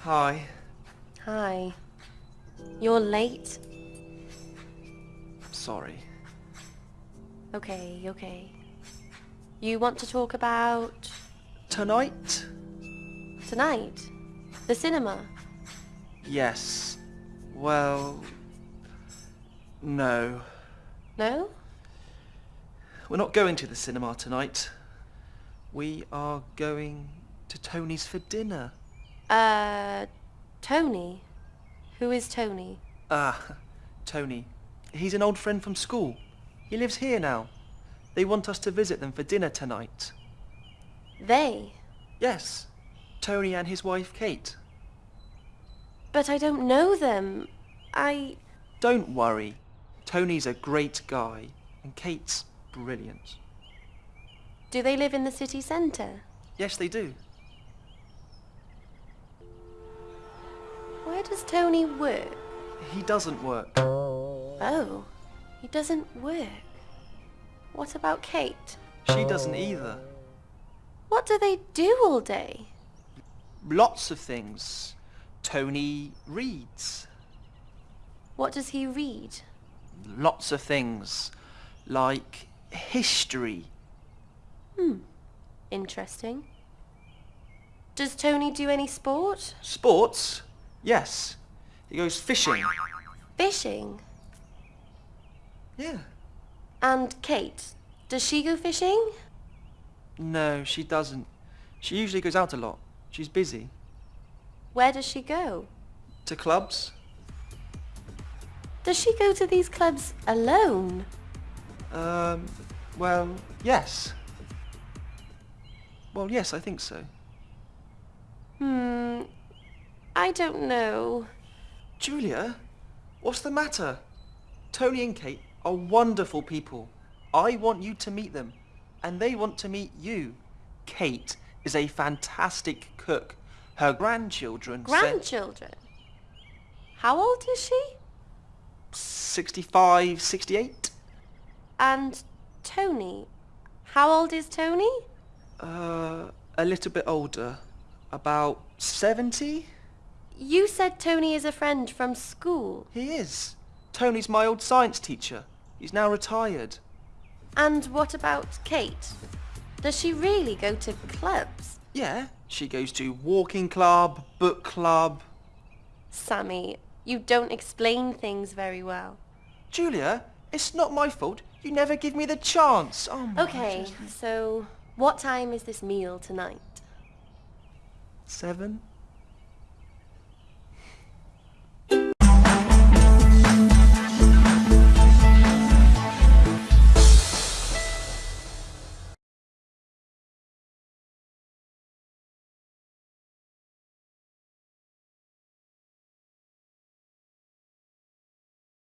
Hi. Hi. You're late? Sorry. Okay, okay. You want to talk about Tonight? tonight? The cinema? Yes. Well... No. No? We're not going to the cinema tonight. We are going to Tony's for dinner. Uh, Tony? Who is Tony? Ah, Tony. He's an old friend from school. He lives here now. They want us to visit them for dinner tonight. They? Yes. Tony and his wife Kate. But I don't know them. I... Don't worry. Tony's a great guy. And Kate's brilliant. Do they live in the city centre? Yes, they do. Where does Tony work? He doesn't work. Oh, he doesn't work. What about Kate? She doesn't either. What do they do all day? Lots of things. Tony reads. What does he read? Lots of things. Like history. Hmm, interesting. Does Tony do any sport? Sports? Yes. He goes fishing. Fishing? Yeah. And Kate, does she go fishing? No, she doesn't. She usually goes out a lot. She's busy. Where does she go? To clubs? Does she go to these clubs alone? Um, well, yes. Well, yes, I think so. Hmm, I don't know. Julia, what's the matter? Tony and Kate are wonderful people. I want you to meet them, and they want to meet you. Kate is a fantastic cook. Her grandchildren Grandchildren? How old is she? 65, 68? And Tony? How old is Tony? Uh, a little bit older. About 70? You said Tony is a friend from school. He is. Tony's my old science teacher. He's now retired. And what about Kate? Does she really go to clubs? Yeah, she goes to walking club, book club. Sammy, you don't explain things very well. Julia, it's not my fault. You never give me the chance. Oh my Okay, goodness. so what time is this meal tonight? Seven?